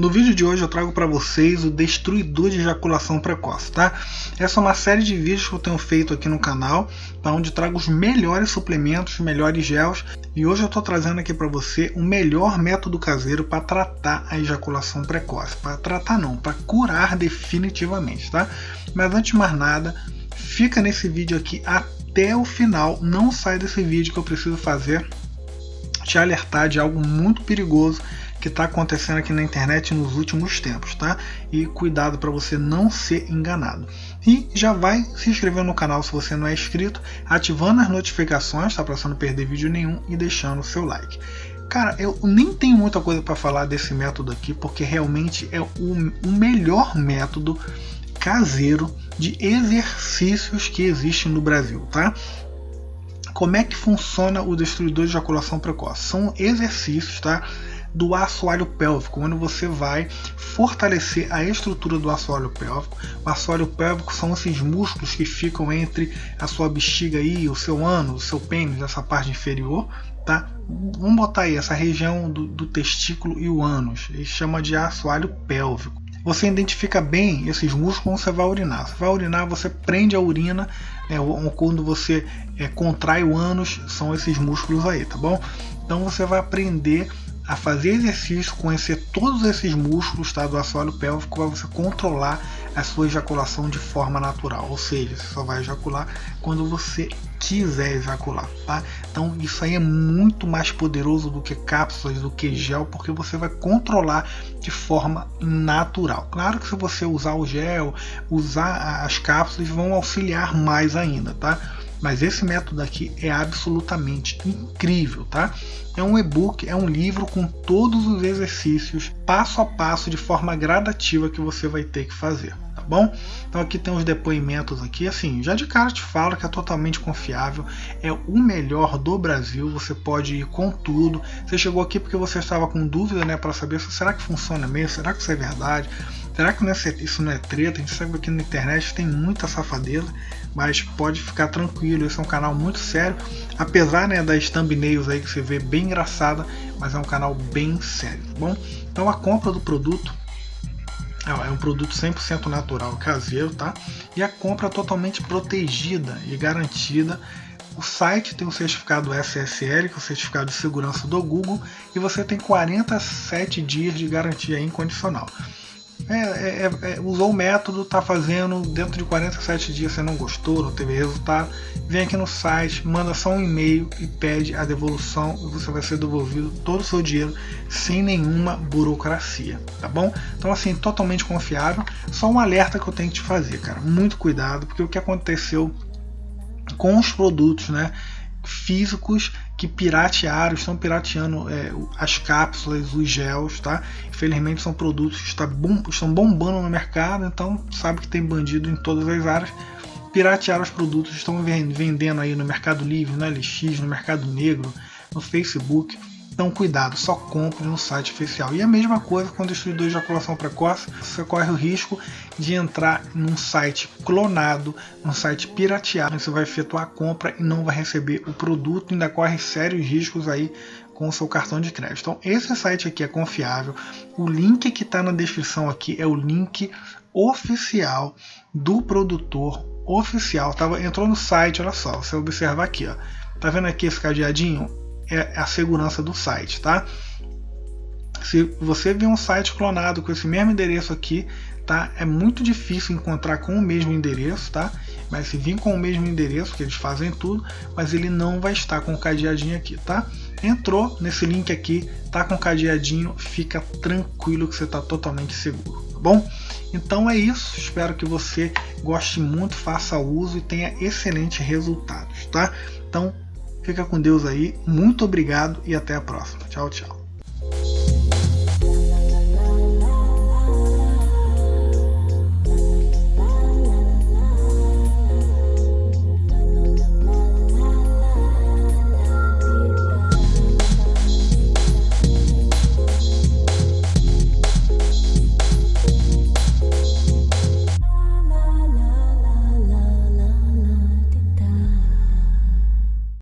No vídeo de hoje eu trago para vocês o destruidor de ejaculação precoce, tá? Essa é uma série de vídeos que eu tenho feito aqui no canal, tá? onde trago os melhores suplementos, os melhores gels, e hoje eu estou trazendo aqui para você o melhor método caseiro para tratar a ejaculação precoce. Para tratar não, para curar definitivamente, tá? Mas antes de mais nada, fica nesse vídeo aqui até o final, não sai desse vídeo que eu preciso fazer te alertar de algo muito perigoso que está acontecendo aqui na internet nos últimos tempos, tá? E cuidado para você não ser enganado. E já vai se inscrevendo no canal se você não é inscrito, ativando as notificações, tá? Para você não perder vídeo nenhum e deixando o seu like. Cara, eu nem tenho muita coisa para falar desse método aqui, porque realmente é o, o melhor método caseiro de exercícios que existe no Brasil, tá? Como é que funciona o destruidor de ejaculação precoce? São exercícios, tá? Do assoalho pélvico, onde você vai fortalecer a estrutura do assoalho pélvico. O assoalho pélvico são esses músculos que ficam entre a sua bexiga e o seu ânus, o seu pênis, essa parte inferior, tá? Vamos botar aí essa região do, do testículo e o ânus. Ele chama de assoalho pélvico. Você identifica bem esses músculos quando você vai urinar. Você vai urinar, você prende a urina, né, quando você é, contrai o ânus, são esses músculos aí, tá bom? Então você vai aprender a fazer exercício, conhecer todos esses músculos tá, do assoalho pélvico para você controlar a sua ejaculação de forma natural. Ou seja, você só vai ejacular quando você quiser ejacular, tá? Então isso aí é muito mais poderoso do que cápsulas, do que gel, porque você vai controlar de forma natural. Claro que se você usar o gel, usar as cápsulas vão auxiliar mais ainda, tá? Mas esse método aqui é absolutamente incrível, tá? É um e-book, é um livro com todos os exercícios, passo a passo, de forma gradativa que você vai ter que fazer, tá bom? Então aqui tem os depoimentos aqui, assim, já de cara te falo que é totalmente confiável, é o melhor do Brasil, você pode ir com tudo. Você chegou aqui porque você estava com dúvida, né, para saber se será que funciona mesmo, será que isso é verdade? Será que é, isso não é treta? A gente sabe que aqui na internet tem muita safadeza, mas pode ficar tranquilo, esse é um canal muito sério, apesar né, das thumbnails aí que você vê bem engraçada, mas é um canal bem sério, tá bom? Então a compra do produto é um produto 100% natural, caseiro, tá? E a compra é totalmente protegida e garantida. O site tem o certificado SSL, que é o certificado de segurança do Google, e você tem 47 dias de garantia incondicional. É, é, é, é, usou o método, está fazendo, dentro de 47 dias você não gostou, não teve resultado, vem aqui no site, manda só um e-mail e pede a devolução e você vai ser devolvido todo o seu dinheiro sem nenhuma burocracia, tá bom? Então assim, totalmente confiável, só um alerta que eu tenho que te fazer, cara, muito cuidado, porque o que aconteceu com os produtos, né? físicos que piratearam, estão pirateando é, as cápsulas, os gels, tá? Infelizmente são produtos que está bom, estão bombando no mercado, então sabe que tem bandido em todas as áreas. Piratearam os produtos, estão vendendo aí no Mercado Livre, no LX, no Mercado Negro, no Facebook. Então cuidado, só compre no site oficial. E a mesma coisa com o destruidor de ejaculação precoce, você corre o risco de entrar num site clonado, num site pirateado, você vai efetuar a compra e não vai receber o produto, ainda corre sérios riscos aí com o seu cartão de crédito. Então esse site aqui é confiável. O link que está na descrição aqui é o link oficial do produtor oficial. Tava, entrou no site, olha só, você observar aqui, ó. Tá vendo aqui esse cadeadinho? É a segurança do site, tá? Se você vê um site clonado com esse mesmo endereço aqui, tá? É muito difícil encontrar com o mesmo endereço, tá? Mas se vir com o mesmo endereço, que eles fazem tudo, mas ele não vai estar com o cadeadinho aqui, tá? Entrou nesse link aqui, tá com o cadeadinho, fica tranquilo que você está totalmente seguro, tá bom? Então é isso, espero que você goste muito, faça uso e tenha excelentes resultados, tá? Então Fica com Deus aí, muito obrigado e até a próxima. Tchau, tchau.